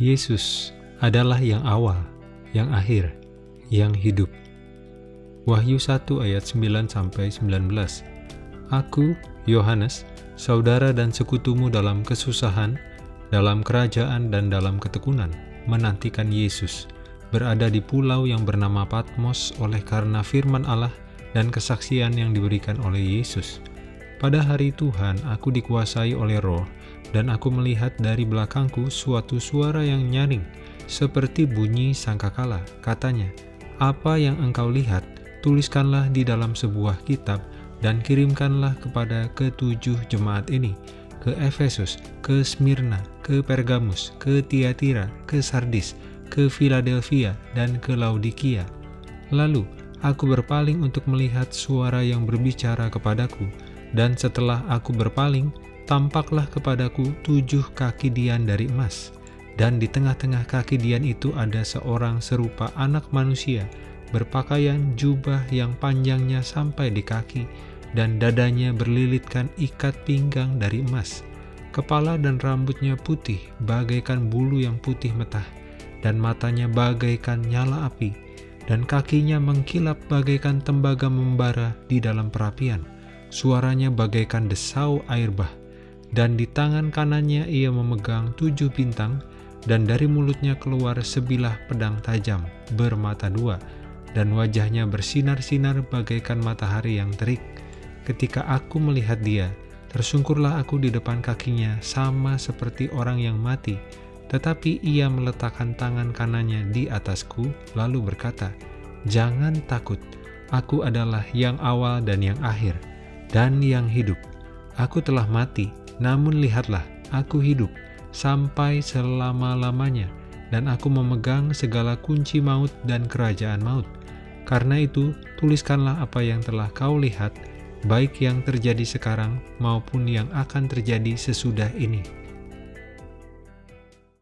Yesus adalah yang awal, yang akhir, yang hidup. Wahyu 1 ayat 9-19 Aku, Yohanes, saudara dan sekutumu dalam kesusahan, dalam kerajaan dan dalam ketekunan, menantikan Yesus, berada di pulau yang bernama Patmos oleh karena firman Allah dan kesaksian yang diberikan oleh Yesus. Pada hari Tuhan, aku dikuasai oleh roh, dan aku melihat dari belakangku suatu suara yang nyaring, seperti bunyi sangkakala. Katanya, apa yang engkau lihat, tuliskanlah di dalam sebuah kitab, dan kirimkanlah kepada ketujuh jemaat ini, ke Efesus, ke Smyrna, ke Pergamus, ke Tiatira, ke Sardis, ke Philadelphia, dan ke Laodikia. Lalu, aku berpaling untuk melihat suara yang berbicara kepadaku, dan setelah aku berpaling, tampaklah kepadaku tujuh kaki dian dari emas, dan di tengah-tengah kaki dian itu ada seorang serupa anak manusia, berpakaian jubah yang panjangnya sampai di kaki, dan dadanya berlilitkan ikat pinggang dari emas. Kepala dan rambutnya putih, bagaikan bulu yang putih metah, dan matanya bagaikan nyala api, dan kakinya mengkilap bagaikan tembaga membara di dalam perapian. Suaranya bagaikan desau air bah, dan di tangan kanannya ia memegang tujuh bintang, dan dari mulutnya keluar sebilah pedang tajam, bermata dua, dan wajahnya bersinar-sinar bagaikan matahari yang terik Ketika aku melihat dia, tersungkurlah aku di depan kakinya sama seperti orang yang mati. Tetapi ia meletakkan tangan kanannya di atasku, lalu berkata, Jangan takut, aku adalah yang awal dan yang akhir, dan yang hidup. Aku telah mati, namun lihatlah, aku hidup, sampai selama-lamanya, dan aku memegang segala kunci maut dan kerajaan maut. Karena itu, tuliskanlah apa yang telah kau lihat, baik yang terjadi sekarang maupun yang akan terjadi sesudah ini.